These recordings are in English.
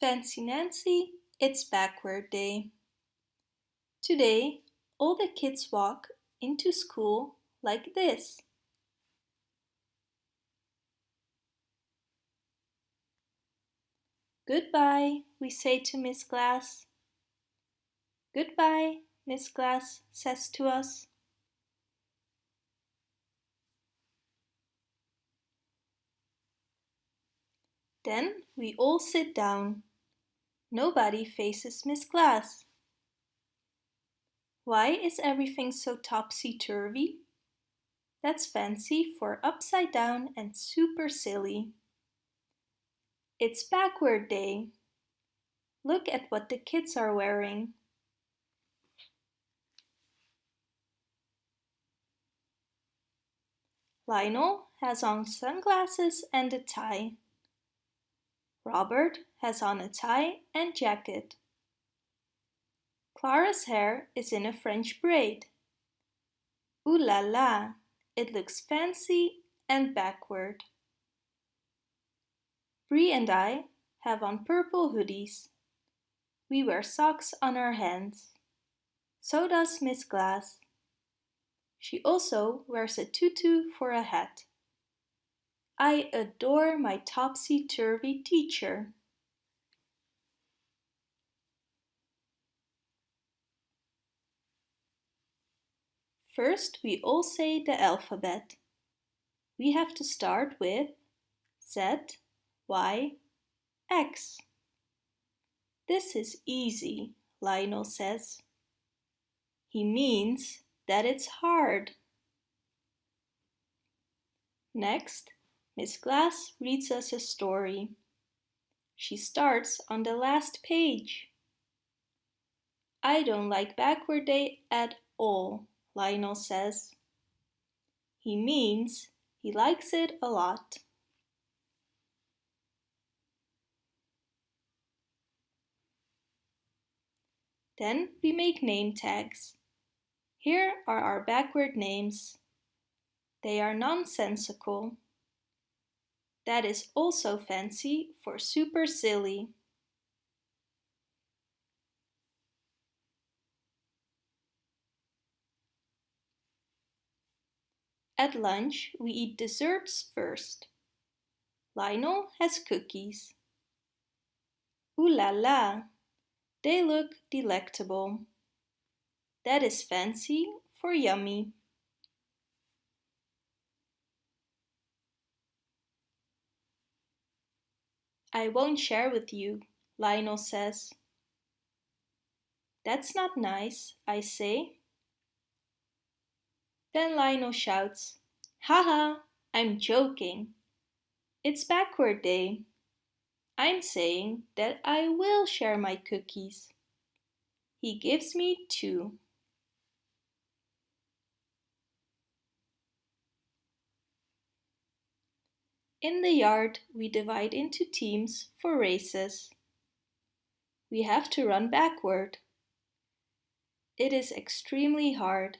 Fancy Nancy, it's backward day. Today, all the kids walk into school like this. Goodbye, we say to Miss Glass. Goodbye, Miss Glass says to us. Then we all sit down. Nobody faces Miss Glass. Why is everything so topsy-turvy? That's fancy for upside down and super silly. It's backward day. Look at what the kids are wearing. Lionel has on sunglasses and a tie. Robert has on a tie and jacket. Clara's hair is in a French braid. Ooh la la, it looks fancy and backward. Bree and I have on purple hoodies. We wear socks on our hands. So does Miss Glass. She also wears a tutu for a hat. I adore my topsy-turvy teacher. First, we all say the alphabet. We have to start with Z, Y, X. This is easy, Lionel says. He means that it's hard. Next, Miss Glass reads us a story. She starts on the last page. I don't like backward day at all, Lionel says. He means he likes it a lot. Then we make name tags. Here are our backward names. They are nonsensical. That is also fancy for super silly. At lunch, we eat desserts first. Lionel has cookies. Ooh la la, they look delectable. That is fancy for yummy. I won't share with you, Lionel says. That's not nice, I say. Then Lionel shouts, Haha, I'm joking. It's backward day. I'm saying that I will share my cookies. He gives me two. In the yard, we divide into teams for races. We have to run backward. It is extremely hard.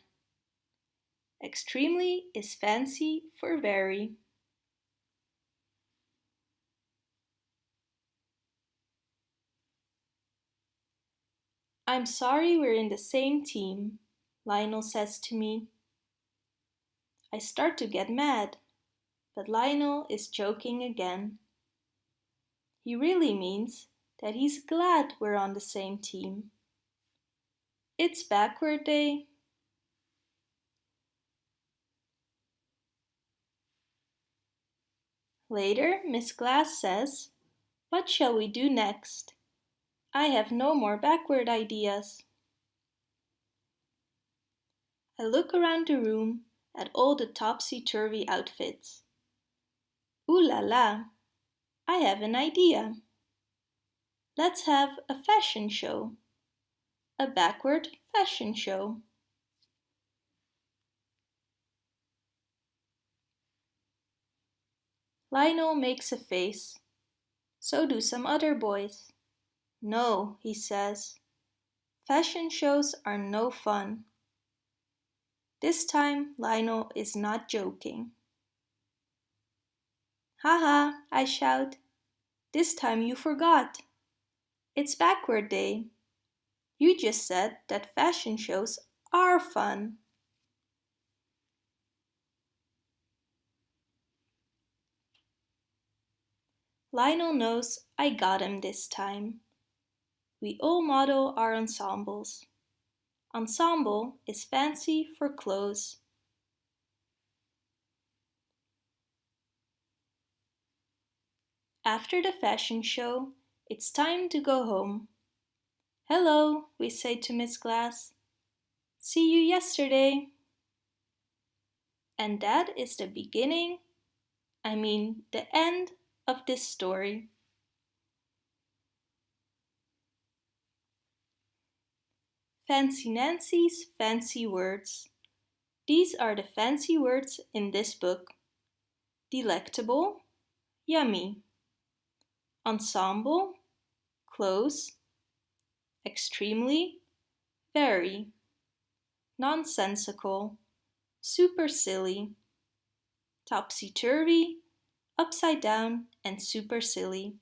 Extremely is fancy for very. I'm sorry we're in the same team, Lionel says to me. I start to get mad but Lionel is joking again. He really means that he's glad we're on the same team. It's backward day. Later, Miss Glass says, What shall we do next? I have no more backward ideas. I look around the room at all the topsy-turvy outfits. Ooh la la! I have an idea. Let's have a fashion show. A backward fashion show. Lionel makes a face. So do some other boys. No, he says. Fashion shows are no fun. This time Lionel is not joking. Haha, I shout. This time you forgot. It's backward day. You just said that fashion shows are fun. Lionel knows I got him this time. We all model our ensembles. Ensemble is fancy for clothes. After the fashion show, it's time to go home. Hello, we say to Miss Glass. See you yesterday. And that is the beginning, I mean the end of this story. Fancy Nancy's Fancy Words. These are the fancy words in this book. Delectable, yummy. Ensemble, close. Extremely, very. Nonsensical, super silly. Topsy-turvy, upside down and supercily.